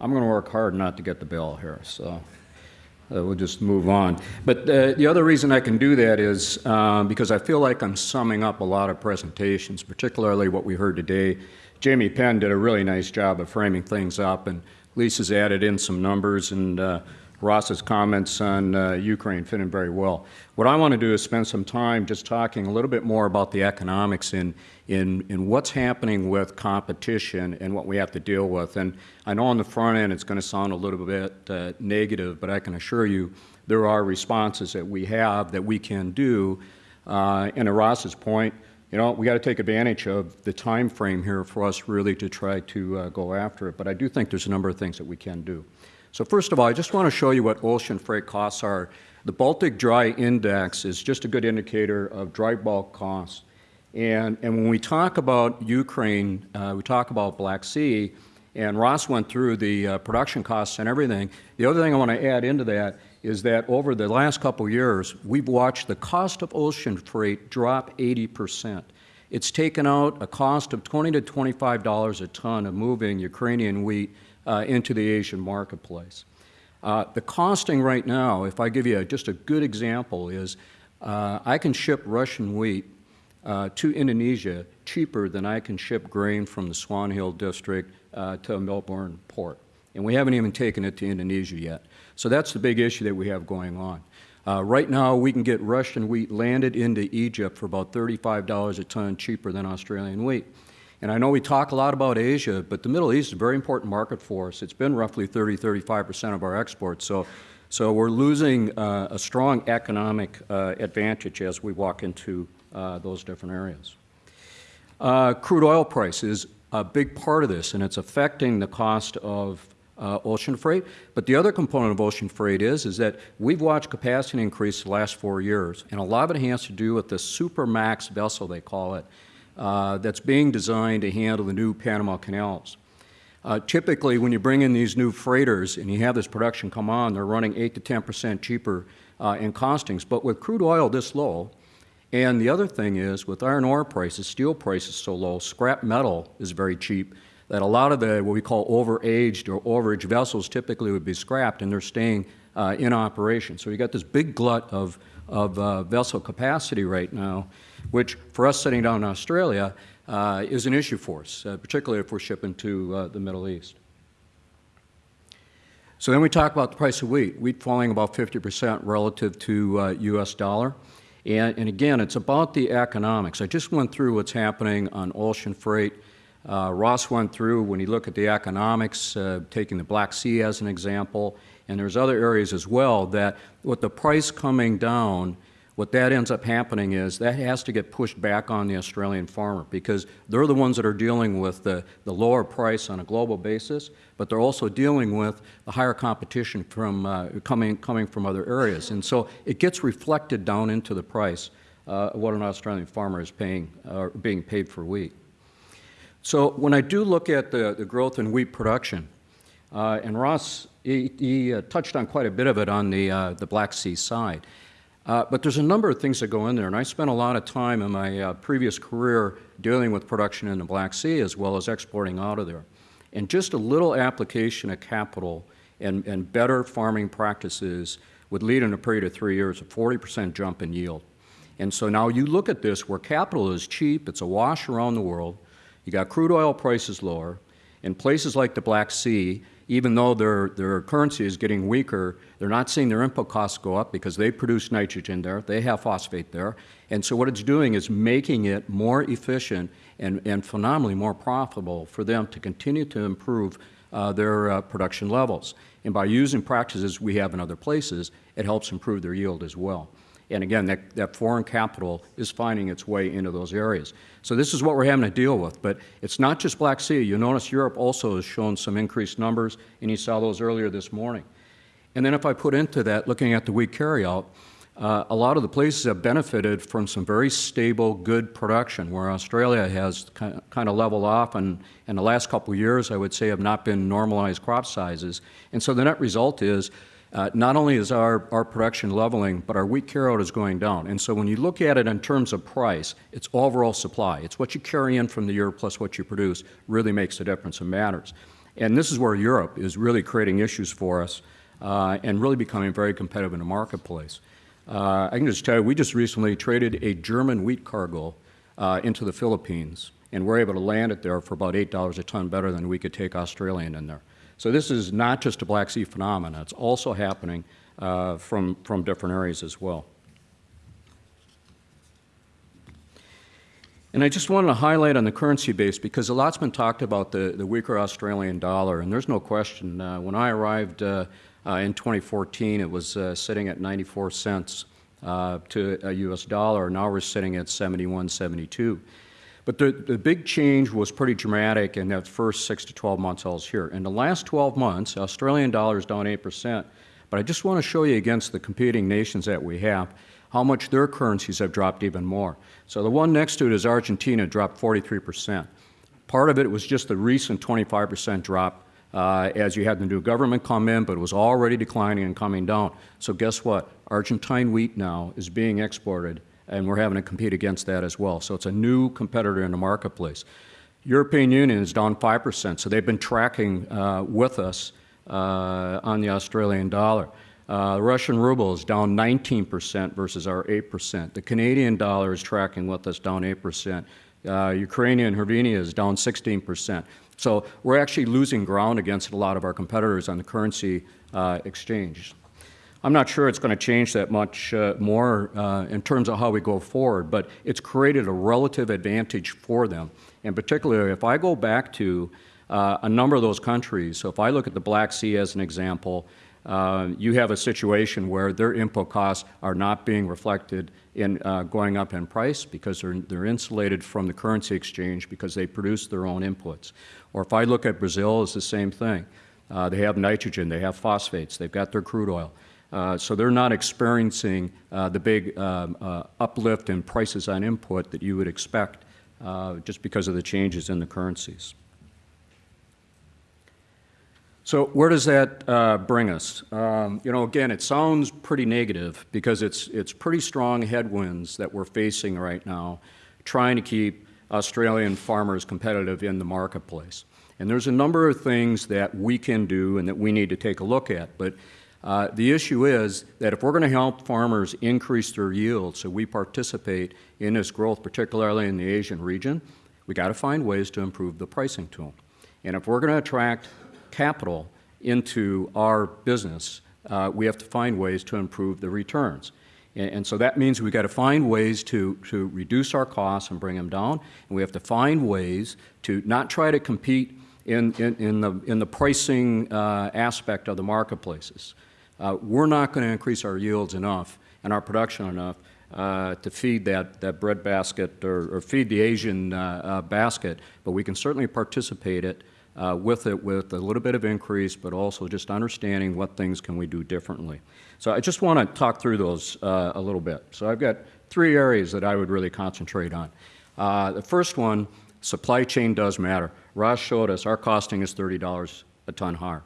I'm going to work hard not to get the bell here, so uh, we'll just move on. But uh, the other reason I can do that is um, because I feel like I'm summing up a lot of presentations, particularly what we heard today. Jamie Penn did a really nice job of framing things up, and Lisa's added in some numbers, and uh, Ross's comments on uh, Ukraine fit in very well. What I want to do is spend some time just talking a little bit more about the economics in, in, in what's happening with competition and what we have to deal with. And I know on the front end it's going to sound a little bit uh, negative, but I can assure you there are responses that we have that we can do. Uh, and to Ross's point, you know, we got to take advantage of the time frame here for us really to try to uh, go after it. But I do think there's a number of things that we can do. So first of all, I just want to show you what ocean freight costs are. The Baltic Dry Index is just a good indicator of dry bulk costs. And, and when we talk about Ukraine, uh, we talk about Black Sea, and Ross went through the uh, production costs and everything. The other thing I want to add into that is that over the last couple years, we've watched the cost of ocean freight drop 80%. It's taken out a cost of 20 to $25 a ton of moving Ukrainian wheat uh, into the Asian marketplace. Uh, the costing right now, if I give you a, just a good example, is uh, I can ship Russian wheat uh, to Indonesia cheaper than I can ship grain from the Swan Hill district uh, to Melbourne port. And we haven't even taken it to Indonesia yet. So that's the big issue that we have going on. Uh, right now, we can get Russian wheat landed into Egypt for about $35 a ton cheaper than Australian wheat. And I know we talk a lot about Asia, but the Middle East is a very important market for us. It's been roughly 30, 35% of our exports. So, so we're losing uh, a strong economic uh, advantage as we walk into uh, those different areas. Uh, crude oil price is a big part of this, and it's affecting the cost of uh, ocean freight. But the other component of ocean freight is, is that we've watched capacity increase the last four years, and a lot of it has to do with the Supramax vessel, they call it, uh, that's being designed to handle the new Panama canals. Uh, typically, when you bring in these new freighters and you have this production come on, they're running 8 to 10 percent cheaper uh, in costings. But with crude oil this low, and the other thing is, with iron ore prices, steel prices so low, scrap metal is very cheap, that a lot of the what we call overaged or overage vessels typically would be scrapped and they're staying uh, in operation. So you got this big glut of, of uh, vessel capacity right now which for us sitting down in Australia uh, is an issue for us, uh, particularly if we're shipping to uh, the Middle East. So then we talk about the price of wheat. Wheat falling about 50% relative to U.S. Uh, dollar. And, and, again, it's about the economics. I just went through what's happening on ocean freight. Uh, Ross went through, when you look at the economics, uh, taking the Black Sea as an example, and there's other areas as well, that with the price coming down, what that ends up happening is that has to get pushed back on the Australian farmer because they're the ones that are dealing with the, the lower price on a global basis, but they're also dealing with the higher competition from uh, coming, coming from other areas. And so it gets reflected down into the price uh, what an Australian farmer is paying, uh, being paid for wheat. So when I do look at the, the growth in wheat production, uh, and Ross, he, he uh, touched on quite a bit of it on the, uh, the Black Sea side. Uh, but there's a number of things that go in there, and I spent a lot of time in my uh, previous career dealing with production in the Black Sea as well as exporting out of there. And just a little application of capital and, and better farming practices would lead in a period of three years a 40% jump in yield. And so now you look at this where capital is cheap, it's a wash around the world, you got crude oil prices lower, in places like the Black Sea, even though their, their currency is getting weaker, they're not seeing their input costs go up because they produce nitrogen there, they have phosphate there. And so what it's doing is making it more efficient and, and phenomenally more profitable for them to continue to improve uh, their uh, production levels. And by using practices we have in other places, it helps improve their yield as well. And again, that, that foreign capital is finding its way into those areas. So this is what we're having to deal with. But it's not just Black Sea. You notice Europe also has shown some increased numbers, and you saw those earlier this morning. And then if I put into that, looking at the wheat carryout, uh, a lot of the places have benefited from some very stable, good production, where Australia has kind of leveled off, and in the last couple of years, I would say, have not been normalized crop sizes. And so the net result is uh, not only is our, our production leveling, but our wheat carryout is going down. And so when you look at it in terms of price, it's overall supply. It's what you carry in from the year plus what you produce really makes a difference and matters. And this is where Europe is really creating issues for us uh, and really becoming very competitive in the marketplace. Uh, I can just tell you, we just recently traded a German wheat cargo uh, into the Philippines, and we're able to land it there for about $8 a ton better than we could take Australian in there. So this is not just a Black Sea phenomenon. It's also happening uh, from, from different areas as well. And I just wanted to highlight on the currency base because a lot's been talked about the, the weaker Australian dollar, and there's no question. Uh, when I arrived uh, uh, in 2014, it was uh, sitting at 94 cents uh, to a U.S. dollar. Now we're sitting at 71, 72. But the, the big change was pretty dramatic in that first six to 12 months I was here. In the last 12 months, Australian dollar is down 8%, but I just want to show you against the competing nations that we have how much their currencies have dropped even more. So the one next to it is Argentina, dropped 43%. Part of it was just the recent 25% drop uh, as you had the new government come in, but it was already declining and coming down. So guess what? Argentine wheat now is being exported, and we're having to compete against that as well. So it's a new competitor in the marketplace. European Union is down 5%, so they've been tracking uh, with us uh, on the Australian dollar. Uh, Russian ruble is down 19% versus our 8%. The Canadian dollar is tracking with us down 8%. Uh, Ukrainian hryvnia is down 16%. So we're actually losing ground against a lot of our competitors on the currency uh, exchange. I'm not sure it's going to change that much uh, more uh, in terms of how we go forward, but it's created a relative advantage for them. And particularly, if I go back to uh, a number of those countries, so if I look at the Black Sea as an example, uh, you have a situation where their input costs are not being reflected in uh, going up in price because they're, they're insulated from the currency exchange because they produce their own inputs. Or if I look at Brazil, it's the same thing. Uh, they have nitrogen, they have phosphates, they've got their crude oil. Uh, so they're not experiencing uh, the big um, uh, uplift in prices on input that you would expect just because of the changes in the currencies. So where does that uh, bring us? Um, you know, again, it sounds pretty negative because it's, it's pretty strong headwinds that we're facing right now, trying to keep Australian farmers competitive in the marketplace. And there's a number of things that we can do and that we need to take a look at. But uh, the issue is that if we're going to help farmers increase their yield so we participate in this growth, particularly in the Asian region, we got to find ways to improve the pricing tool. And if we're going to attract capital into our business, uh, we have to find ways to improve the returns. And, and so that means we've got to find ways to, to reduce our costs and bring them down. And we have to find ways to not try to compete in, in, in the, in the pricing uh, aspect of the marketplaces. Uh, we're not going to increase our yields enough and our production enough uh, to feed that, that bread basket or, or feed the Asian uh, uh, basket, but we can certainly participate it uh, with it with a little bit of increase, but also just understanding what things can we do differently. So I just want to talk through those uh, a little bit. So I've got three areas that I would really concentrate on. The first one, supply chain does matter. Ross showed us our costing is $30 a ton higher.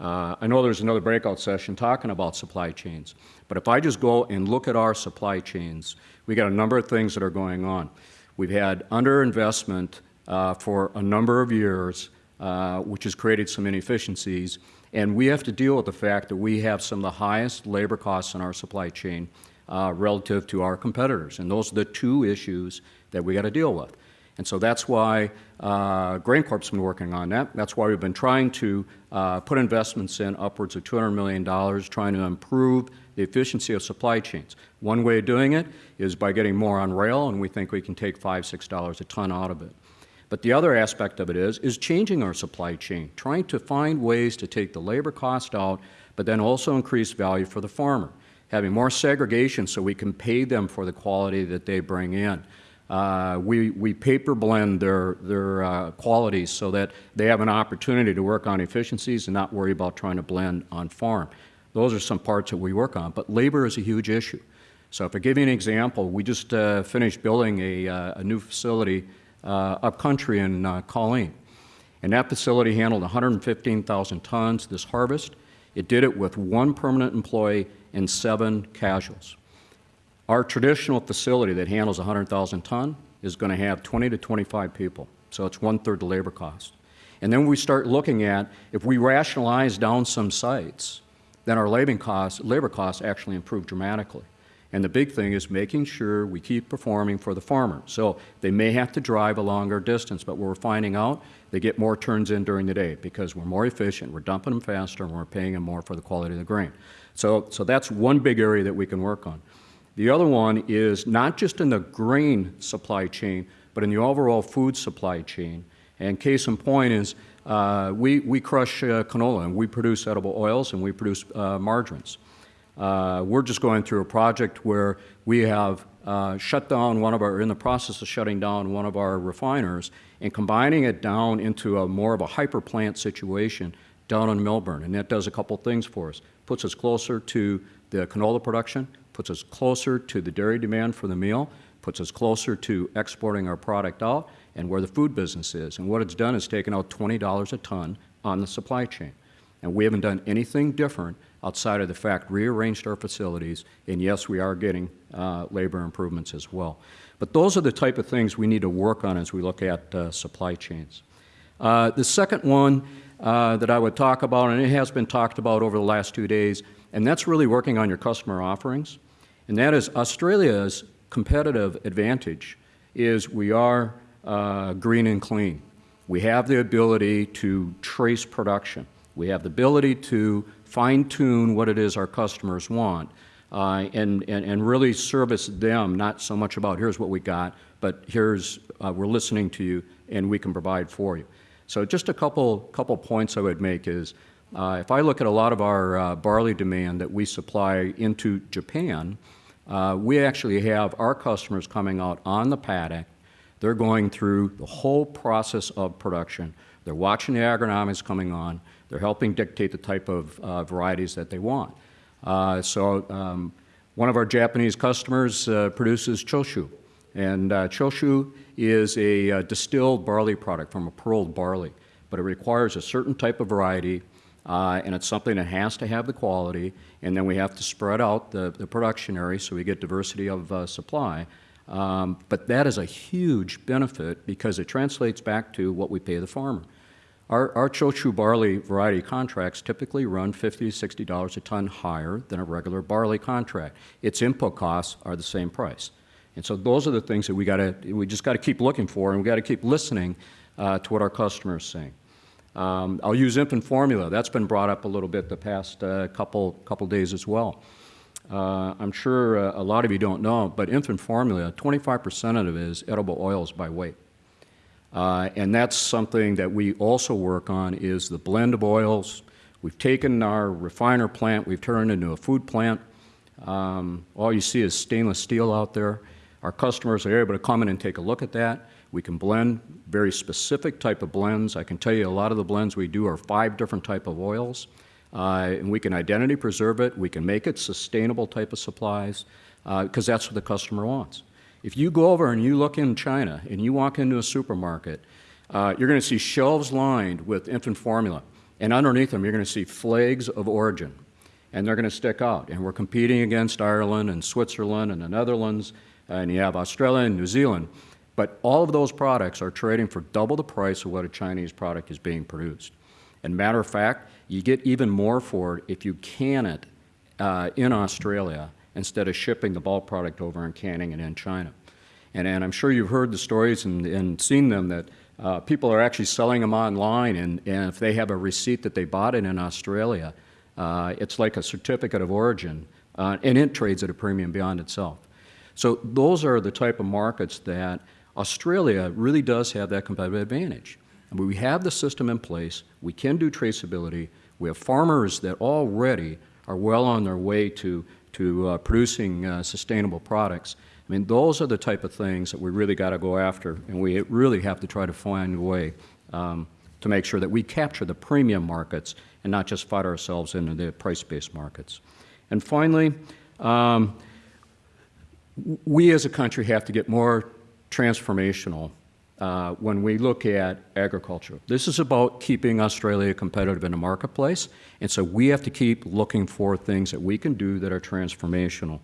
Uh, I know there's another breakout session talking about supply chains, but if I just go and look at our supply chains, we got a number of things that are going on. We've had underinvestment uh, for a number of years uh, which has created some inefficiencies. And we have to deal with the fact that we have some of the highest labor costs in our supply chain uh, relative to our competitors. And those are the two issues that we got to deal with. And so that's why uh, GrainCorp's been working on that. That's why we've been trying to uh, put investments in upwards of $200 million, trying to improve the efficiency of supply chains. One way of doing it is by getting more on rail, and we think we can take five, six dollars a ton out of it. But the other aspect of it is, is changing our supply chain, trying to find ways to take the labor cost out, but then also increase value for the farmer, having more segregation so we can pay them for the quality that they bring in. Uh, we, we paper blend their, their uh, qualities so that they have an opportunity to work on efficiencies and not worry about trying to blend on farm. Those are some parts that we work on, but labor is a huge issue. So if I give you an example, we just uh, finished building a, uh, a new facility uh, upcountry in uh, Colleen. And that facility handled 115,000 tons this harvest. It did it with one permanent employee and seven casuals. Our traditional facility that handles 100,000 ton is going to have 20 to 25 people, so it's one-third the labor cost. And then we start looking at, if we rationalize down some sites, then our labor costs, labor costs actually improve dramatically. And the big thing is making sure we keep performing for the farmer. So they may have to drive a longer distance, but we're finding out they get more turns in during the day because we're more efficient, we're dumping them faster, and we're paying them more for the quality of the grain. So, so that's one big area that we can work on. The other one is not just in the grain supply chain, but in the overall food supply chain. And case in point is uh, we, we crush uh, canola and we produce edible oils and we produce uh, margarines. Uh, we're just going through a project where we have uh, shut down one of our, in the process of shutting down one of our refiners and combining it down into a more of a hyper plant situation down in Melbourne. And that does a couple things for us. Puts us closer to the canola production, puts us closer to the dairy demand for the meal, puts us closer to exporting our product out and where the food business is. And what it's done is taken out $20 a ton on the supply chain. And we haven't done anything different outside of the fact we rearranged our facilities, and yes, we are getting uh, labor improvements as well. But those are the type of things we need to work on as we look at uh, supply chains. Uh, the second one uh, that I would talk about, and it has been talked about over the last two days, and that's really working on your customer offerings. And that is Australia's competitive advantage is we are uh, green and clean. We have the ability to trace production. We have the ability to fine-tune what it is our customers want uh, and, and, and really service them, not so much about here's what we got, but here's, uh, we're listening to you and we can provide for you. So just a couple, couple points I would make is, uh, if I look at a lot of our uh, barley demand that we supply into Japan, uh, we actually have our customers coming out on the paddock. They're going through the whole process of production. They're watching the agronomics coming on. They're helping dictate the type of uh, varieties that they want. Uh, so um, one of our Japanese customers uh, produces choshu. And choshu is a distilled barley product from a pearled barley, but it requires a certain type of variety, uh, and it's something that has to have the quality, and then we have to spread out the, the production area so we get diversity of supply. Um, but that is a huge benefit because it translates back to what we pay the farmer. Our, our Choshu barley variety contracts typically run 50 to $60 a ton higher than a regular barley contract. Its input costs are the same price. And so those are the things that we got to, we just got to keep looking for and we got to keep listening uh, to what our customers are saying. Um, I'll use infant formula. That's been brought up a little bit the past uh, couple, couple days as well. Uh, I'm sure uh, a lot of you don't know, but infant formula, 25% of it is edible oils by weight. Uh, and that's something that we also work on is the blend of oils. We've taken our refiner plant, we've turned into a food plant. Um, all you see is stainless steel out there. Our customers are able to come in and take a look at that. We can blend very specific type of blends. I can tell you a lot of the blends we do are five different type of oils. Uh, and we can identity preserve it. We can make it sustainable type of supplies because uh, that's what the customer wants. If you go over and you look in China and you walk into a supermarket, uh, you're going to see shelves lined with infant formula. And underneath them, you're going to see flags of origin. And they're going to stick out. And we're competing against Ireland and Switzerland and the Netherlands, and you have Australia and New Zealand. But all of those products are trading for double the price of what a Chinese product is being produced. And matter of fact, you get even more for it if you can it uh, in Australia instead of shipping the bulk product over and canning it in China. And, and I'm sure you've heard the stories and, and seen them that uh, people are actually selling them online, and, and if they have a receipt that they bought it in Australia, uh, it's like a certificate of origin, uh, and it trades at a premium beyond itself. So those are the type of markets that Australia really does have that competitive advantage. We have the system in place, we can do traceability, we have farmers that already are well on their way to to uh, producing uh, sustainable products. I mean, those are the type of things that we really got to go after, and we really have to try to find a way um, to make sure that we capture the premium markets and not just fight ourselves into the price-based markets. And finally, um, we as a country have to get more transformational uh, when we look at agriculture. This is about keeping Australia competitive in the marketplace, and so we have to keep looking for things that we can do that are transformational.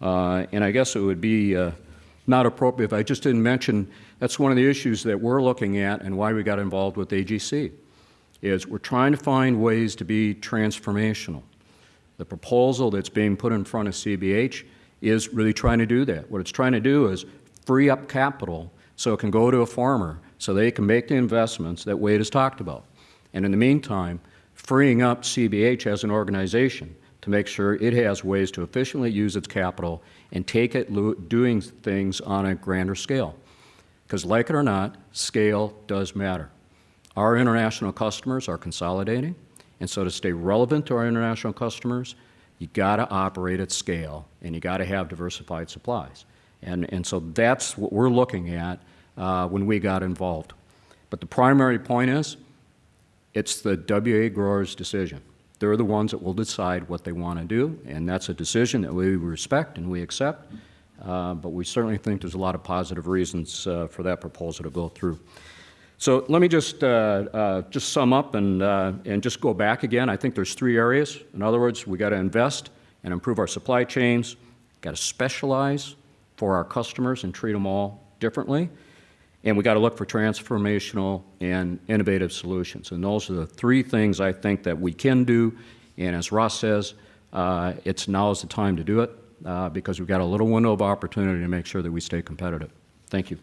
Uh, and I guess it would be uh, not appropriate. If I just didn't mention, that's one of the issues that we're looking at and why we got involved with AGC, is we're trying to find ways to be transformational. The proposal that's being put in front of CBH is really trying to do that. What it's trying to do is free up capital so it can go to a farmer, so they can make the investments that Wade has talked about. And in the meantime, freeing up CBH as an organization to make sure it has ways to efficiently use its capital and take it doing things on a grander scale. Because like it or not, scale does matter. Our international customers are consolidating, and so to stay relevant to our international customers, you got to operate at scale, and you got to have diversified supplies. And, and so that's what we're looking at uh, when we got involved. But the primary point is, it's the WA growers' decision. They're the ones that will decide what they want to do, and that's a decision that we respect and we accept. Uh, but we certainly think there's a lot of positive reasons uh, for that proposal to go through. So let me just, uh, uh, just sum up and, uh, and just go back again. I think there's three areas. In other words, we got to invest and improve our supply chains, got to specialize for our customers and treat them all differently, and we got to look for transformational and innovative solutions. And those are the three things I think that we can do. And as Ross says, uh, it's now is the time to do it uh, because we've got a little window of opportunity to make sure that we stay competitive. Thank you.